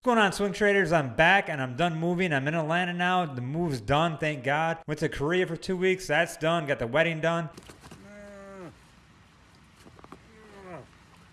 What's going on, swing traders? I'm back and I'm done moving. I'm in Atlanta now. The move's done, thank God. Went to Korea for two weeks. That's done. Got the wedding done.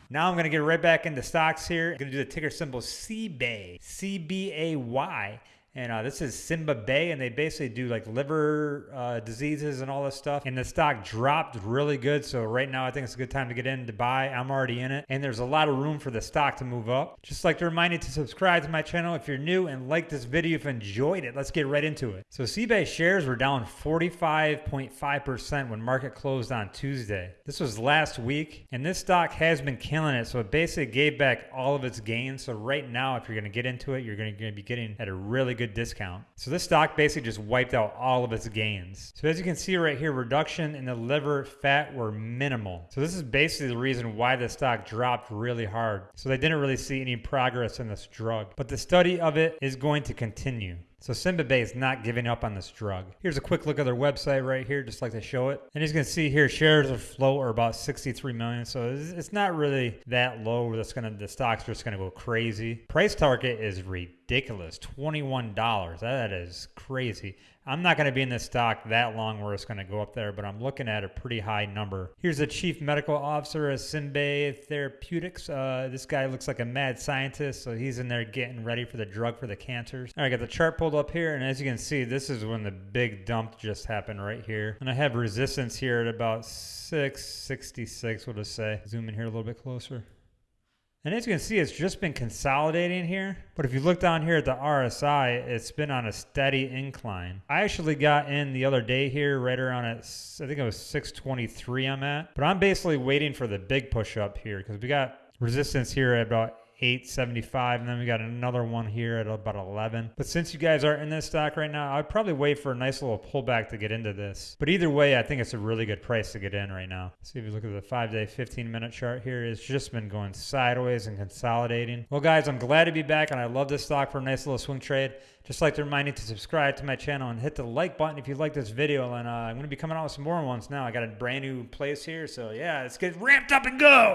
Now I'm going to get right back into stocks here. I'm to do the ticker symbol CBAY. C B A Y. And uh, this is CymaBay, and they basically do like liver uh, diseases and all this stuff. And the stock dropped really good. So right now, I think it's a good time to get in to buy. I'm already in it. And there's a lot of room for the stock to move up. Just like to remind you to subscribe to my channel if you're new and like this video if you enjoyed it. Let's get right into it. So CBAY shares were down 45.5% when market closed on Tuesday. This was last week, and this stock has been killing it. So it basically gave back all of its gains. So right now, if you're going to get into it, you're going to be getting at a really good good discount. So this stock basically just wiped out all of its gains. So as you can see right here, reduction in the liver fat were minimal. So this is basically the reason why the stock dropped really hard. So they didn't really see any progress in this drug. But the study of it is going to continue. So CymaBay is not giving up on this drug. Here's a quick look at their website right here, just like to show it. And as you can see here, shares of float are about 63 million. So it's not really that low where that's gonna the stock's just gonna go crazy. Price target is ridiculous, $21. That is crazy. I'm not going to be in this stock that long where it's going to go up there, but I'm looking at a pretty high number. Here's the chief medical officer of CymaBay Therapeutics. Uh, this guy looks like a mad scientist, so he's in there getting ready for the drug for the cancers. All right, I got the chart pulled up here, and as you can see, this is when the big dump just happened right here. And I have resistance here at about 666, we'll just say. Zoom in here a little bit closer. And as you can see, it's just been consolidating here. But if you look down here at the RSI, it's been on a steady incline. I actually got in the other day here right around at, I think it was 623 I'm at. But I'm basically waiting for the big push up here because we got resistance here at about 875 and then we got another one here at about 11 but since you guys are in this stock right now i'd probably wait for a nice little pullback to get into this. But either way i think it's a really good price to get in right now. See if you look at the five day 15 minute chart here. It's just been going sideways and consolidating. Well guys i'm glad to be back and i love this stock for a nice little swing trade. Just like to remind you to subscribe to my channel and hit the like button if you like this video and uh, i'm going to be coming out with some more ones now. I got a brand new place here so yeah let's get ramped up and go